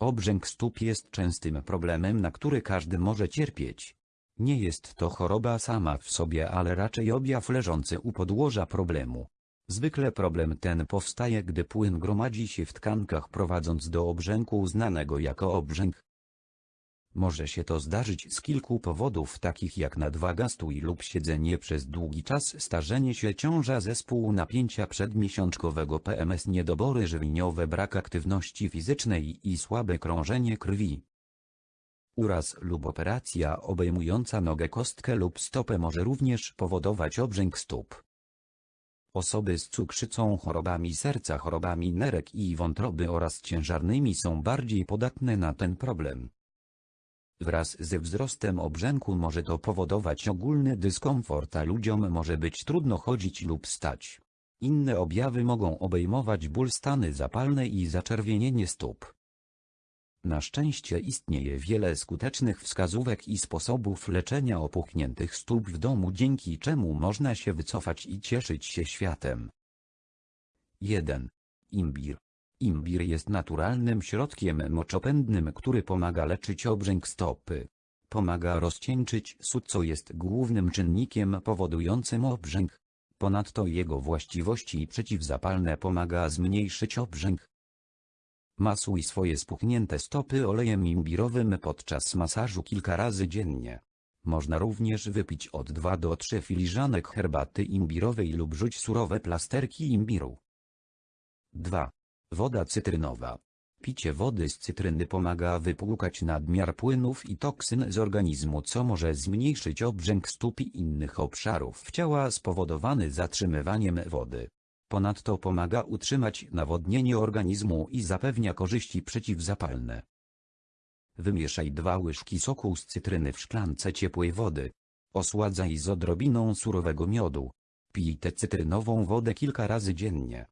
Obrzęk stóp jest częstym problemem, na który każdy może cierpieć. Nie jest to choroba sama w sobie, ale raczej objaw leżący u podłoża problemu. Zwykle problem ten powstaje, gdy płyn gromadzi się w tkankach prowadząc do obrzęku znanego jako obrzęk. Może się to zdarzyć z kilku powodów takich jak nadwaga, stój lub siedzenie przez długi czas, starzenie się ciąża, zespół napięcia przedmiesiączkowego PMS, niedobory żywieniowe, brak aktywności fizycznej i słabe krążenie krwi. Uraz lub operacja obejmująca nogę, kostkę lub stopę może również powodować obrzęk stóp. Osoby z cukrzycą, chorobami serca, chorobami nerek i wątroby oraz ciężarnymi są bardziej podatne na ten problem. Wraz ze wzrostem obrzęku może to powodować ogólny dyskomfort, a ludziom może być trudno chodzić lub stać. Inne objawy mogą obejmować ból stany zapalne i zaczerwienienie stóp. Na szczęście istnieje wiele skutecznych wskazówek i sposobów leczenia opuchniętych stóp w domu dzięki czemu można się wycofać i cieszyć się światem. 1. Imbir. Imbir jest naturalnym środkiem moczopędnym, który pomaga leczyć obrzęk stopy. Pomaga rozcieńczyć sód, co jest głównym czynnikiem powodującym obrzęk. Ponadto jego właściwości przeciwzapalne pomaga zmniejszyć obrzęk. Masuj swoje spuchnięte stopy olejem imbirowym podczas masażu kilka razy dziennie. Można również wypić od 2 do 3 filiżanek herbaty imbirowej lub rzuć surowe plasterki imbiru. 2. Woda cytrynowa. Picie wody z cytryny pomaga wypłukać nadmiar płynów i toksyn z organizmu co może zmniejszyć obrzęk stóp i innych obszarów ciała spowodowany zatrzymywaniem wody. Ponadto pomaga utrzymać nawodnienie organizmu i zapewnia korzyści przeciwzapalne. Wymieszaj dwa łyżki soku z cytryny w szklance ciepłej wody. Osładzaj z odrobiną surowego miodu. Pij tę cytrynową wodę kilka razy dziennie.